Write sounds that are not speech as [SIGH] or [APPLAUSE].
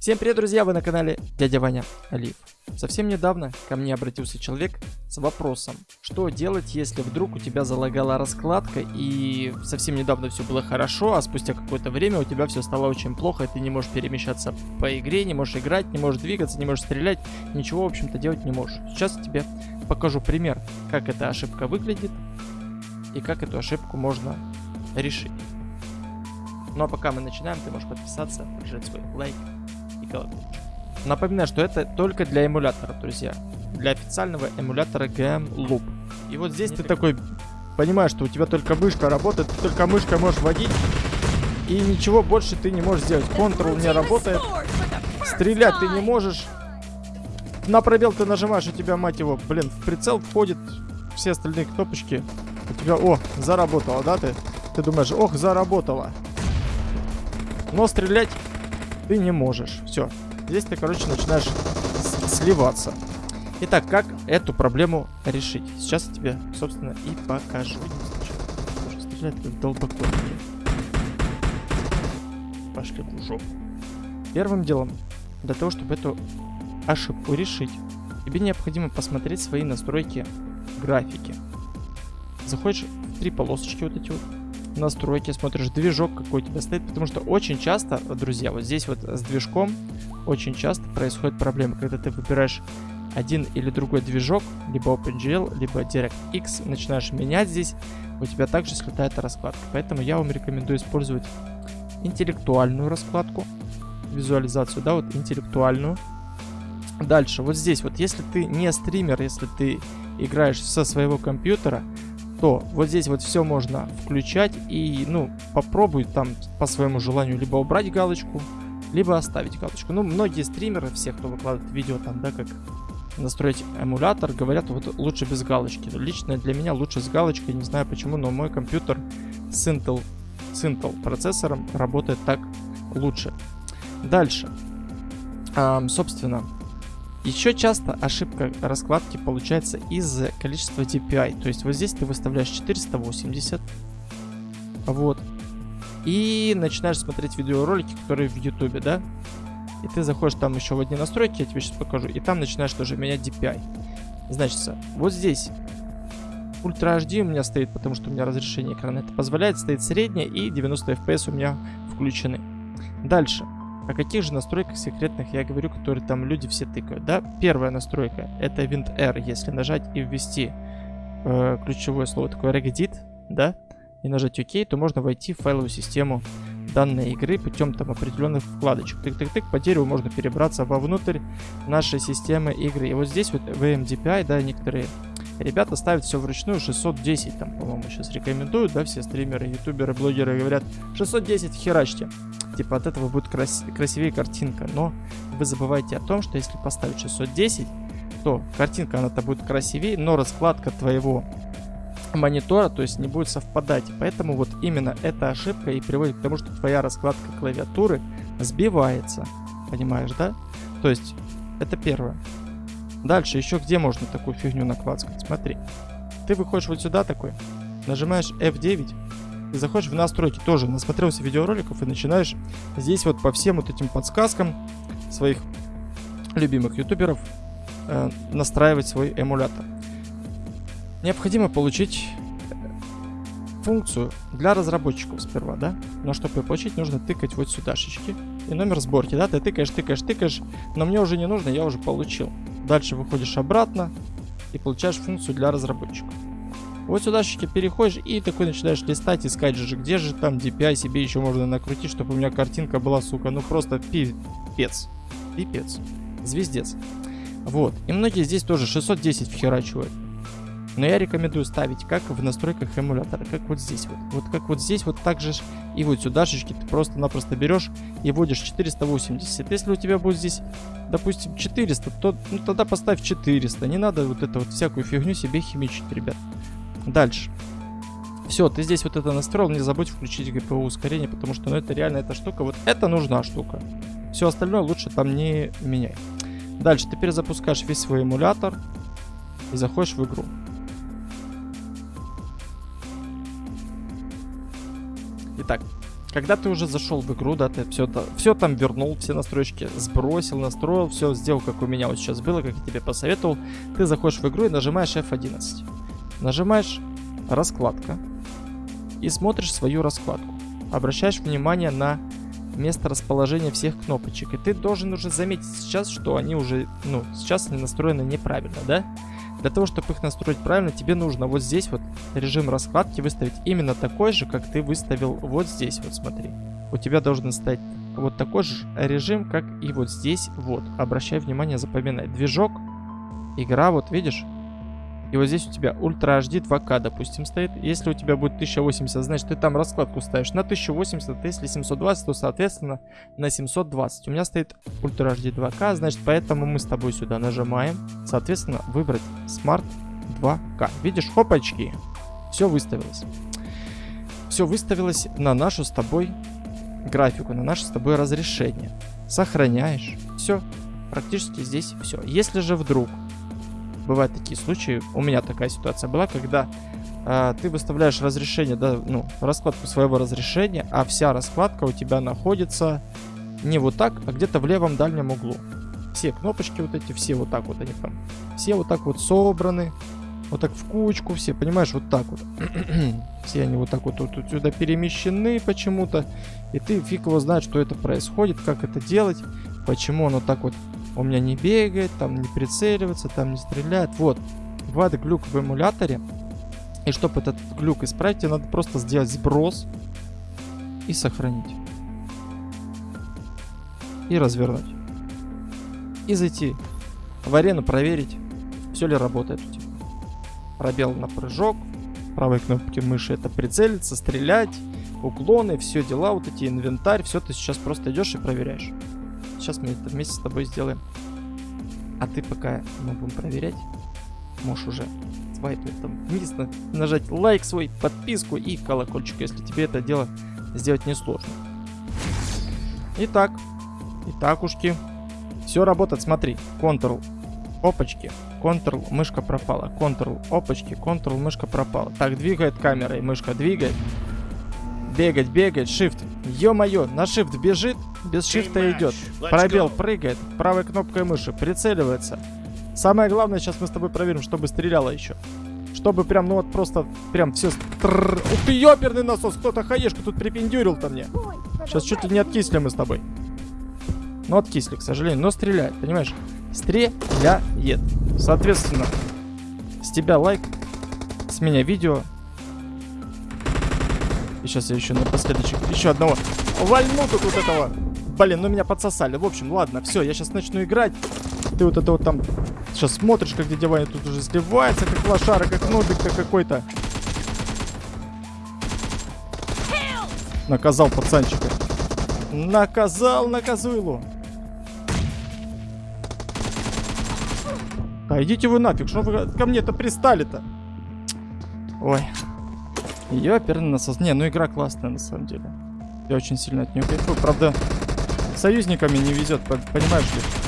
Всем привет, друзья! Вы на канале Дядя Ваня Алиев. Совсем недавно ко мне обратился человек с вопросом, что делать, если вдруг у тебя залагала раскладка и совсем недавно все было хорошо, а спустя какое-то время у тебя все стало очень плохо, и ты не можешь перемещаться по игре, не можешь играть, не можешь двигаться, не можешь стрелять, ничего, в общем-то, делать не можешь. Сейчас тебе покажу пример, как эта ошибка выглядит и как эту ошибку можно решить. Ну а пока мы начинаем, ты можешь подписаться, нажать свой лайк колокольчик. Напоминаю, что это только для эмулятора, друзья. Для официального эмулятора GM Loop. И вот здесь Не ты такой понимаешь, что у тебя только мышка работает, ты только мышкой можешь водить. И ничего больше ты не можешь сделать. Ctrl не работает. Стрелять ты не можешь. На пробел ты нажимаешь, у тебя, мать его, блин, в прицел входит все остальные кнопочки. У тебя, о, заработало, да, ты? Ты думаешь, ох, заработало. Но стрелять ты не можешь. Все. Здесь ты, короче, начинаешь сливаться. Итак, как эту проблему решить? Сейчас я тебе, собственно, и покажу. Стрелять как долбокотники. Пошли в жопу. Первым делом, для того, чтобы эту ошибку решить, тебе необходимо посмотреть свои настройки графики. Заходишь в три полосочки вот эти вот настройки, смотришь движок какой у тебя стоит, потому что очень часто, друзья, вот здесь вот с движком очень часто происходит проблема, когда ты выбираешь один или другой движок, либо OpenGL, либо DirectX, начинаешь менять здесь, у тебя также слетает раскладка. Поэтому я вам рекомендую использовать интеллектуальную раскладку, визуализацию, да, вот интеллектуальную. Дальше, вот здесь вот, если ты не стример, если ты играешь со своего компьютера, то вот здесь вот все можно включать и, ну, попробуй там по своему желанию либо убрать галочку, либо оставить галочку. Ну, многие стримеры, все, кто выкладывает видео там, да, как настроить эмулятор, говорят, вот лучше без галочки. Лично для меня лучше с галочкой, не знаю почему, но мой компьютер с Intel, с Intel процессором работает так лучше. Дальше. Эм, собственно, еще часто ошибка раскладки получается из количества DPI. То есть вот здесь ты выставляешь 480. Вот. И начинаешь смотреть видеоролики, которые в YouTube, да? И ты заходишь там еще в одни настройки, я тебе сейчас покажу. И там начинаешь тоже менять DPI. Значит, вот здесь Ультра HD у меня стоит, потому что у меня разрешение экрана это позволяет. Стоит среднее и 90 FPS у меня включены. Дальше. О каких же настройках секретных я говорю, которые там люди все тыкают, да? Первая настройка это WinR, если нажать и ввести э, ключевое слово такое regedit, да? И нажать ОК, то можно войти в файловую систему данной игры путем там определенных вкладочек. Тык-тык-тык, по дереву можно перебраться вовнутрь нашей системы игры. И вот здесь вот в MDPI, да, некоторые ребята ставят все вручную 610, там, по-моему, сейчас рекомендуют, да, все стримеры, ютуберы, блогеры говорят 610 херачьте типа от этого будет крас красивее картинка. Но вы забывайте о том, что если поставить 610, то картинка она-то будет красивее, но раскладка твоего монитора, то есть не будет совпадать. Поэтому вот именно эта ошибка и приводит к тому, что твоя раскладка клавиатуры сбивается. Понимаешь, да? То есть это первое. Дальше еще где можно такую фигню накладывать? Смотри. Ты выходишь вот сюда такой, нажимаешь F9, и заходишь в настройки, тоже насмотрелся видеороликов и начинаешь здесь вот по всем вот этим подсказкам своих любимых ютуберов э, настраивать свой эмулятор. Необходимо получить функцию для разработчиков сперва, да? Но чтобы ее получить, нужно тыкать вот сюда шечки и номер сборки, да? Ты тыкаешь, тыкаешь, тыкаешь, но мне уже не нужно, я уже получил. Дальше выходишь обратно и получаешь функцию для разработчиков. Вот сюда переходишь и такой начинаешь листать, искать же, где же там DPI себе еще можно накрутить, чтобы у меня картинка была, сука, ну просто пипец. Пипец. Звездец. Вот. И многие здесь тоже 610 вхерачивают. Но я рекомендую ставить как в настройках эмулятора, как вот здесь вот. Вот как вот здесь вот так же и вот сюда шечки ты просто-напросто берешь и вводишь 480. Если у тебя будет здесь, допустим, 400, то ну, тогда поставь 400. Не надо вот это вот всякую фигню себе химичить, ребят. Дальше. Все, ты здесь вот это настроил, не забудь включить GPU ускорение, потому что ну, это реально эта штука, вот это нужна штука. Все остальное лучше там не меняй. Дальше ты перезапускаешь весь свой эмулятор и заходишь в игру. Итак, когда ты уже зашел в игру, да, ты все, все там вернул, все настройки сбросил, настроил, все сделал, как у меня вот сейчас было, как я тебе посоветовал, ты заходишь в игру и нажимаешь F11. Нажимаешь раскладка и смотришь свою раскладку. Обращаешь внимание на место расположения всех кнопочек. И ты должен уже заметить сейчас, что они уже, ну, сейчас они настроены неправильно, да? Для того, чтобы их настроить правильно, тебе нужно вот здесь вот режим раскладки выставить именно такой же, как ты выставил вот здесь, вот смотри. У тебя должен стать вот такой же режим, как и вот здесь, вот. Обращай внимание, запоминай. Движок, игра, вот видишь? И вот здесь у тебя Ultra HD 2К, допустим, стоит. Если у тебя будет 1080, значит, ты там раскладку ставишь на 1080, а если 720, то, соответственно, на 720. У меня стоит Ultra HD 2К, значит, поэтому мы с тобой сюда нажимаем. Соответственно, выбрать Smart 2К. Видишь, хопачки. Все выставилось. Все выставилось на нашу с тобой графику, на наше с тобой разрешение. Сохраняешь. Все. Практически здесь все. Если же вдруг бывают такие случаи, у меня такая ситуация была, когда э, ты выставляешь разрешение, да, ну, раскладку своего разрешения, а вся раскладка у тебя находится не вот так, а где-то в левом дальнем углу. Все кнопочки вот эти, все вот так вот они там, все вот так вот собраны, вот так в кучку, все, понимаешь, вот так вот. [CLEARS THROAT] все они вот так вот, вот, вот сюда перемещены почему-то, и ты фиг его знает, что это происходит, как это делать, почему оно так вот у меня не бегает, там не прицеливается, там не стреляет. Вот, бывает глюк в эмуляторе. И чтобы этот глюк исправить, тебе надо просто сделать сброс и сохранить. И развернуть. И зайти в арену, проверить, все ли работает у тебя. Пробел на прыжок, правой кнопки мыши это прицелиться, стрелять, уклоны, все дела, вот эти инвентарь, все ты сейчас просто идешь и проверяешь. Сейчас мы это вместе с тобой сделаем. А ты пока мы будем проверять, можешь уже свайпать там вниз, нажать лайк свой, подписку и колокольчик, если тебе это дело сделать несложно. Итак, итак ушки, все работает, смотри, Ctrl, опачки, Ctrl, мышка пропала, Ctrl, опачки, Ctrl, мышка пропала. Так, двигает камера и мышка двигает. Бегать, бегать, shift. Ё-моё, на shift бежит, без шифта идет. Пробел прыгает, правой кнопкой мыши, прицеливается. Самое главное, сейчас мы с тобой проверим, чтобы стреляло еще. Чтобы прям, ну вот просто, прям все... Ух ты, ёперный насос, кто-то хаешку тут припендюрил-то мне. Сейчас чуть ли не откисли мы с тобой. Ну, откисли, к сожалению, но стреляет, понимаешь? Стреляет. Соответственно, с тебя лайк, с меня видео. И сейчас я еще напоследок еще одного вальну тут вот этого. Блин, ну меня подсосали. В общем, ладно, все, я сейчас начну играть. Ты вот это вот там сейчас смотришь, как дядя Ваня тут уже сливается, как лошара, как нубик-то какой-то. Наказал пацанчика. Наказал наказуйлу. Да идите вы нафиг, что вы ко мне-то пристали-то? Ой. Ёперный насос. Не, ну игра классная на самом деле. Я очень сильно от нее кайфую. Правда, союзниками не везет, понимаешь ли?